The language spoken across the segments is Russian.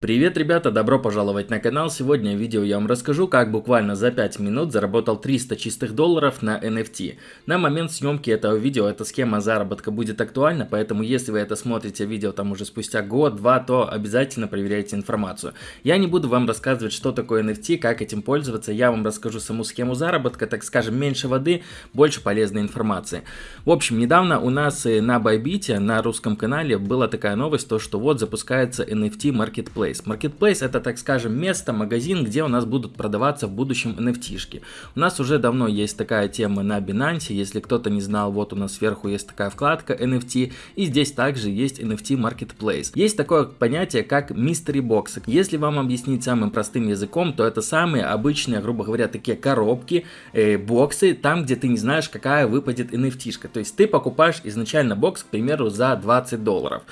Привет, ребята, добро пожаловать на канал. Сегодня в видео я вам расскажу, как буквально за 5 минут заработал 300 чистых долларов на NFT. На момент съемки этого видео эта схема заработка будет актуальна, поэтому если вы это смотрите видео там уже спустя год-два, то обязательно проверяйте информацию. Я не буду вам рассказывать, что такое NFT, как этим пользоваться, я вам расскажу саму схему заработка, так скажем, меньше воды, больше полезной информации. В общем, недавно у нас на Bybit, на русском канале, была такая новость, то что вот запускается NFT Marketplace. Marketplace. Marketplace это, так скажем, место, магазин, где у нас будут продаваться в будущем NFT-шки. У нас уже давно есть такая тема на Binance, если кто-то не знал, вот у нас сверху есть такая вкладка NFT, и здесь также есть NFT Marketplace. Есть такое понятие, как Mystery Box. Если вам объяснить самым простым языком, то это самые обычные, грубо говоря, такие коробки, э, боксы, там, где ты не знаешь, какая выпадет NFT-шка. То есть ты покупаешь изначально бокс, к примеру, за 20 долларов.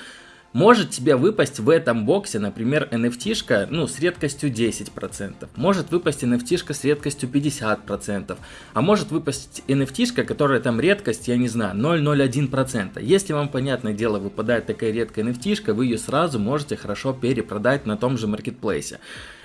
Может тебе выпасть в этом боксе, например, NFT-шка, ну, с редкостью 10%. Может выпасть NFT-шка с редкостью 50%. А может выпасть NFT-шка, которая там редкость, я не знаю, 0,01%. Если вам, понятное дело, выпадает такая редкая NFT-шка, вы ее сразу можете хорошо перепродать на том же маркетплейсе.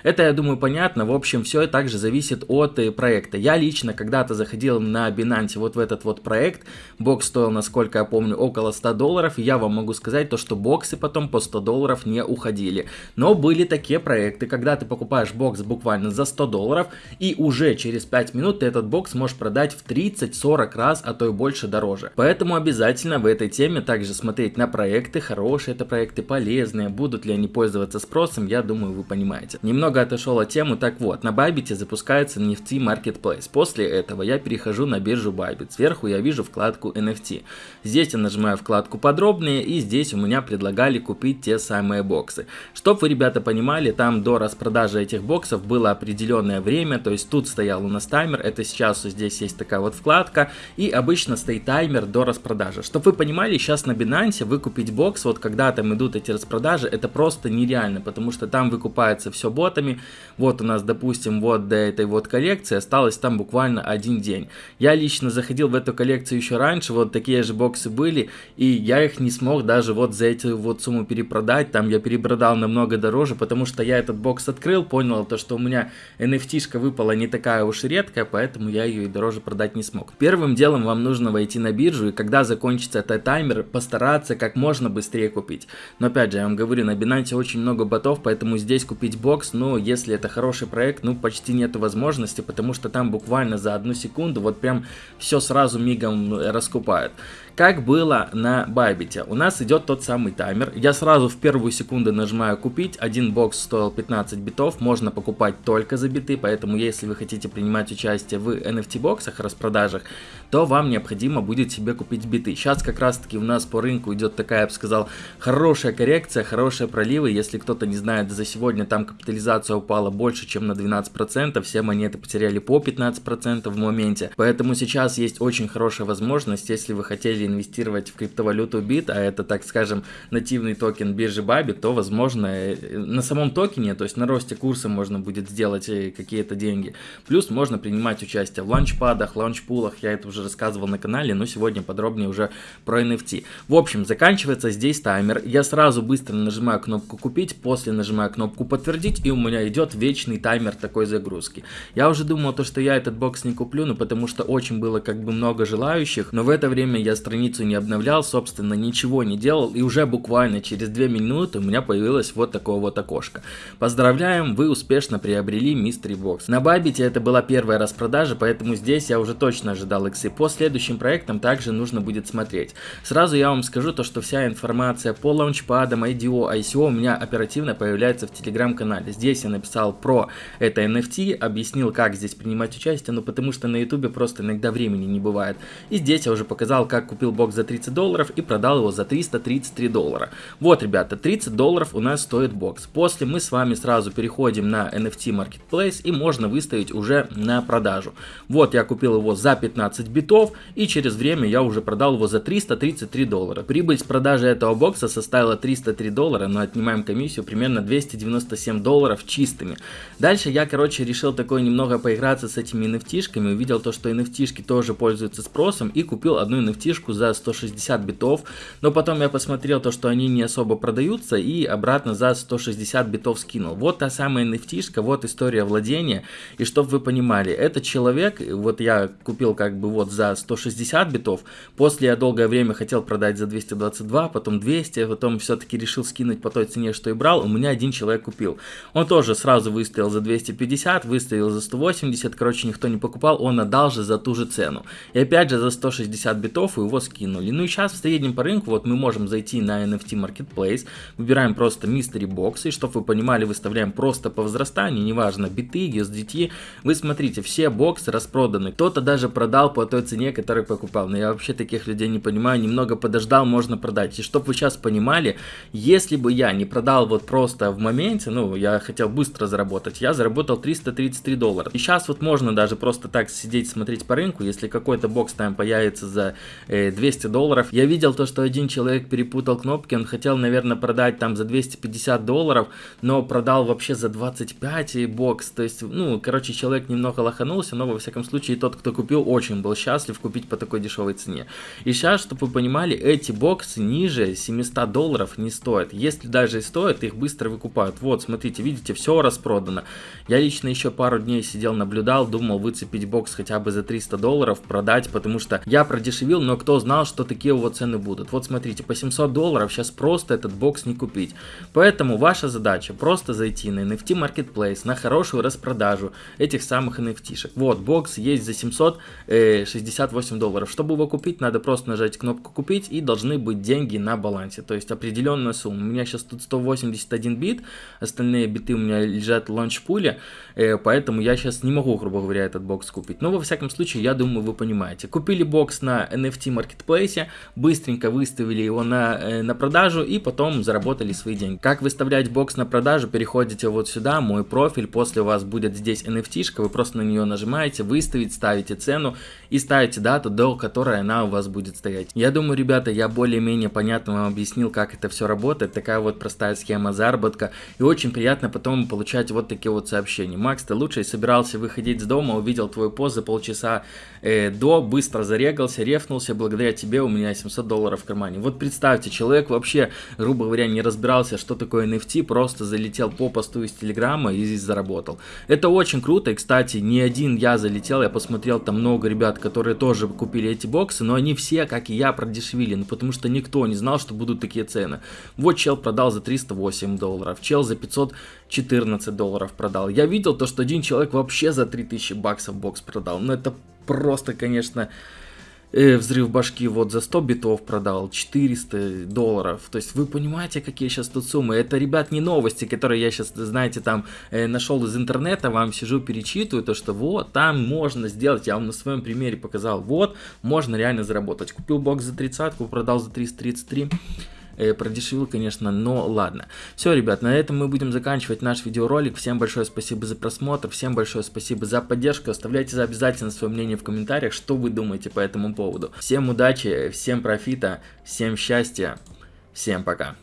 Это, я думаю, понятно. В общем, все также зависит от э, проекта. Я лично когда-то заходил на Binance вот в этот вот проект. Бокс стоил, насколько я помню, около 100 долларов. И я вам могу сказать то, что боксы потом по 100 долларов не уходили. Но были такие проекты, когда ты покупаешь бокс буквально за 100 долларов, и уже через 5 минут ты этот бокс можешь продать в 30-40 раз, а то и больше дороже. Поэтому обязательно в этой теме также смотреть на проекты, хорошие это проекты, полезные, будут ли они пользоваться спросом, я думаю, вы понимаете. Немного отошел от темы, так вот, на Bybit запускается NFT Marketplace. После этого я перехожу на биржу Bybit. Сверху я вижу вкладку NFT. Здесь я нажимаю вкладку подробнее и здесь у меня предлагали купить те самые боксы. Чтоб вы, ребята, понимали, там до распродажи этих боксов было определенное время, то есть тут стоял у нас таймер, это сейчас здесь есть такая вот вкладка, и обычно стоит таймер до распродажи. Чтоб вы понимали, сейчас на Binance выкупить бокс, вот когда там идут эти распродажи, это просто нереально, потому что там выкупается все ботами. Вот у нас, допустим, вот до этой вот коллекции осталось там буквально один день. Я лично заходил в эту коллекцию еще раньше, вот такие же боксы были, и я их не смог даже вот за эту вот сумму перепродать. Там я перепродал намного дороже, потому что я этот бокс открыл, понял то, что у меня NFT-шка выпала не такая уж редкая, поэтому я ее и дороже продать не смог. Первым делом вам нужно войти на биржу, и когда закончится этот таймер, постараться как можно быстрее купить. Но опять же, я вам говорю, на Binance очень много ботов, поэтому здесь купить бокс, ну, если это хороший проект, ну, почти нету возможности, потому что там буквально за одну секунду вот прям все сразу мигом раскупают. Как было на Байбите, у нас идет тот самый таймер, я сразу в первую секунду нажимаю купить, один бокс стоил 15 битов, можно покупать только за биты, поэтому если вы хотите принимать участие в NFT боксах, распродажах, то вам необходимо будет себе купить биты. Сейчас как раз таки у нас по рынку идет такая, я бы сказал, хорошая коррекция, хорошие проливы, если кто-то не знает, за сегодня там капитализация упала больше, чем на 12%, все монеты потеряли по 15% в моменте, поэтому сейчас есть очень хорошая возможность, если вы хотели инвестировать в криптовалюту BIT, а это, так скажем, нативный токен биржи Bybit, то, возможно, э, на самом токене, то есть на росте курса можно будет сделать э, какие-то деньги. Плюс можно принимать участие в ланчпадах, лаунчпулах, я это уже рассказывал на канале, но сегодня подробнее уже про NFT. В общем, заканчивается здесь таймер, я сразу быстро нажимаю кнопку купить, после нажимаю кнопку подтвердить, и у меня идет вечный таймер такой загрузки. Я уже думал, то, что я этот бокс не куплю, ну потому что очень было как бы много желающих, но в это время я страницу не обновлял, собственно, ничего не делал, и уже буквально через 2 минуты у меня появилось вот такое вот окошко. Поздравляем, вы успешно приобрели Mystery Box. На Бабите это была первая распродажа, поэтому здесь я уже точно ожидал иксы. По следующим проектам также нужно будет смотреть. Сразу я вам скажу то, что вся информация по лаунчпадам, IDO, ICO у меня оперативно появляется в телеграм-канале. Здесь я написал про это NFT, объяснил, как здесь принимать участие, ну потому что на ютубе просто иногда времени не бывает. И здесь я уже показал, как купил бокс за 30 долларов и продал его за 333 доллара. Вот, ребята, 30 долларов у нас стоит бокс. После мы с вами сразу переходим на NFT Marketplace и можно выставить уже на продажу. Вот я купил его за 15 битов и через время я уже продал его за 333 доллара. Прибыль с продажи этого бокса составила 303 доллара, но отнимаем комиссию примерно 297 долларов чистыми. Дальше я, короче, решил такое немного поиграться с этими NFT-шками, увидел то, что NFT-шки тоже пользуются спросом и купил одну NFT-шку за 160 битов, но потом я посмотрел то, что они они не особо продаются, и обратно за 160 битов скинул. Вот та самая nft вот история владения, и чтобы вы понимали, этот человек, вот я купил как бы вот за 160 битов, после я долгое время хотел продать за 222, потом 200, потом все-таки решил скинуть по той цене, что и брал, у меня один человек купил. Он тоже сразу выставил за 250, выставил за 180, короче, никто не покупал, он отдал же за ту же цену. И опять же за 160 битов его скинули. Ну и сейчас в среднем по рынку, вот мы можем зайти на NFT Marketplace, выбираем просто Mystery Box, и чтобы вы понимали, выставляем просто по возрастанию, неважно, биты, USDT, вы смотрите, все боксы распроданы, кто-то даже продал по той цене, которую покупал, но я вообще таких людей не понимаю, немного подождал, можно продать. И чтобы вы сейчас понимали, если бы я не продал вот просто в моменте, ну, я хотел быстро заработать, я заработал 333 доллара. И сейчас вот можно даже просто так сидеть, смотреть по рынку, если какой-то бокс там появится за э, 200 долларов. Я видел то, что один человек перепутал кнопки, он хотел, наверное, продать там за 250 долларов, но продал вообще за 25 и бокс. То есть, ну, короче, человек немного лоханулся, но во всяком случае тот, кто купил, очень был счастлив купить по такой дешевой цене. И сейчас, чтобы вы понимали, эти боксы ниже 700 долларов не стоят. Если даже и стоят, их быстро выкупают. Вот, смотрите, видите, все распродано. Я лично еще пару дней сидел, наблюдал, думал выцепить бокс хотя бы за 300 долларов, продать, потому что я продешевил, но кто знал, что такие его цены будут. Вот смотрите, по 700 долларов сейчас просто этот бокс не купить. Поэтому ваша задача просто зайти на NFT Marketplace, на хорошую распродажу этих самых NFT-шек. Вот, бокс есть за 768 э, долларов. Чтобы его купить, надо просто нажать кнопку купить и должны быть деньги на балансе, то есть определенная сумма. У меня сейчас тут 181 бит, остальные биты у меня лежат в лаунчпуле, э, поэтому я сейчас не могу, грубо говоря, этот бокс купить. Но во всяком случае, я думаю, вы понимаете. Купили бокс на NFT Marketplace, быстренько выставили его на, э, на продажу и потом заработали свои деньги. Как выставлять бокс на продажу, переходите вот сюда, мой профиль, после у вас будет здесь NFT-шка, вы просто на нее нажимаете, выставить, ставите цену и ставите дату, до которой она у вас будет стоять. Я думаю, ребята, я более-менее понятно вам объяснил, как это все работает, такая вот простая схема заработка, и очень приятно потом получать вот такие вот сообщения. Макс, ты лучший, собирался выходить с дома, увидел твой пост за полчаса э, до, быстро зарегался, рефнулся, благодаря тебе у меня 700 долларов в кармане. Вот представьте, человек вообще, грубо говоря, не разбирался, что такое NFT, просто залетел по посту из Телеграма и здесь заработал. Это очень круто, и, кстати, не один я залетел, я посмотрел там много ребят, которые тоже купили эти боксы, но они все, как и я, продешевили, ну потому что никто не знал, что будут такие цены. Вот чел продал за 308 долларов, чел за 514 долларов продал. Я видел то, что один человек вообще за 3000 баксов бокс продал, но это просто, конечно, э, взрыв башки вот за 100 битов продал, 400 долларов. То есть вы понимаете, какие сейчас тут суммы. Это, ребят, не новости, которые я сейчас, знаете, там э, нашел из интернета, вам сижу, перечитываю, то что вот, там можно сделать, я вам на своем примере показал, вот, можно реально заработать. Купил бокс за 30, продал за 333 э, продешевил, конечно, но ладно. Все, ребят, на этом мы будем заканчивать наш видеоролик. Всем большое спасибо за просмотр, всем большое спасибо за поддержку. Оставляйте обязательно свое мнение в комментариях, что вы думаете по этому поводу. Всем удачи, всем профита, всем счастья, всем пока.